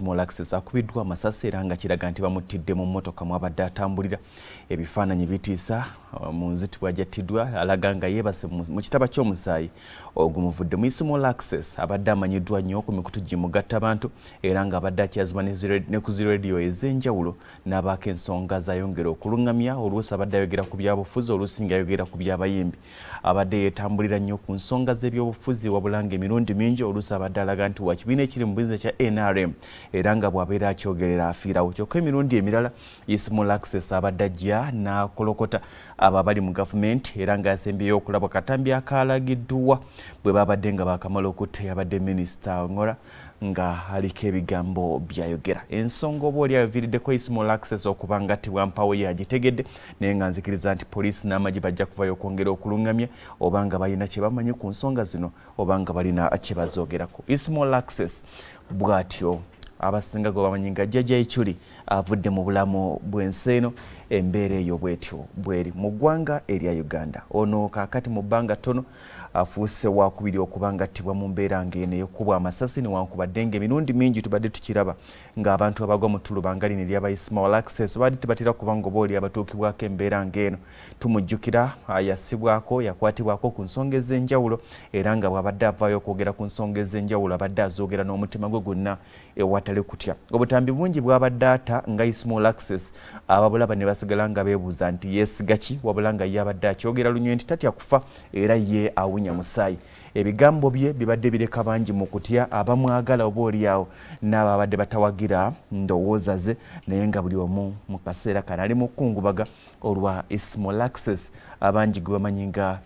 ismall access akubiddwa amasasi era nga kiraga nti bamuttidde mu mmotoka mwabadde atambulira. Ebifaananyi bitiisa uh, mu nzitibwa jattiddwa alaga nga yeebase mu kitaba ky'omusaayi ogumuvudde. Mu ismall access abadde amanyiddwa nnyo ku mikutu gimugatta abantu era nga abadde akyazibwa ne ku zirediyo ez'enjawulo n'abaako ensonga zayongera okuluŋŋamya oluusi abadde ayogera ku byabufuzi oluusi nga ayogera ku byabayimbi. Abadde yeetambulira nnyo ku nsonga z'ebyobufuzi wabula nga emirundi mingi oluusi abadde alaga nti wa kibiina ekiri mu bizinesi kya nrm era nga bw'abeera akyogerera afiirawo kyokka emirundi emirala ismall access abadde ajja n'akolokota abo abali mu gavumenti era nga yasembyeyo okulaba katambi akalagiddwa bwe babadde nga bakamala okutta yabadde minisita ngora nga aliko ebigambo byayogera. Ensonga oba oli aviiriddeko ismall access okuba nga tiwampawo ye agitegedde naye nga nzikiriza nti poliisi n'amagye bajja kuvayo okwongera okuluŋŋamya oba nga balina kye bamanyi ku nsonga zino oba nga balina kye bazoogerako. Ismall access bw'atyo abasinga gwe bamanyi nga jjajja ekyuli avudde mu bulamu bw'ensi eno embeera eyo bwetyo bweri mu ggwanga erya uganda. Ono kaakati mu bbanga ttono afuuse wakubiri okuba nga attibwa mu mbeera ng'eno eyokubwa amasasi newankubadde nga emirundi mingi tubadde tukiraba ng'abantu abagwa mu ttuluba nga lino eryaba ismail access baadde tebatera kuba nga oba oli abatuukibwako embeera ng'eno. Tumujjukira yasibwako yakwatibwako ku nsonga ez'enjawulo era nga bw'abadde avaayo okwogera ku nsonga ez'enjawulo abadde azoogera n'omutima gwe gwonna ewatali kutya. Obutambi bungi bw'abadde ata nga ismail access ababulaba ne basigala nga beebuuza nti yeesiga ki wabula nga ye abadde akyogera lunywe nti tatya kufa era ye awunya musaayi. Ebigambo bye bibadde bireka bangi mu kutya abamwagala oba oliawo n'abo abadde batawagira ndowooza ze naye nga buli omu mu kaseera kano ali mu kukungubaga olwa ismall access abangi gwe bamanyi nga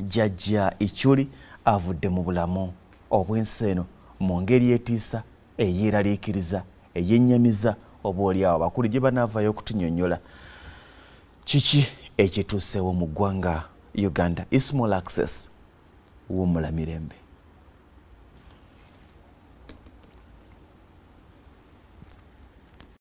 jjajja icyuli avudde mu bulamu obw'ensi eno mu ngeri etiisa eyeeraliikiriza eyennyamiza oba oliawo abakulu gye banaavayo okutunyonnyola. Kiki ekituuseewo mu ggwanga uganda? Ismall access? Wummula mirembe